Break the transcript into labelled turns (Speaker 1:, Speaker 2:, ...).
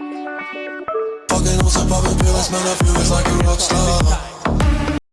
Speaker 1: Fucking on some poppin' pills, man, I feel it's like a rock star.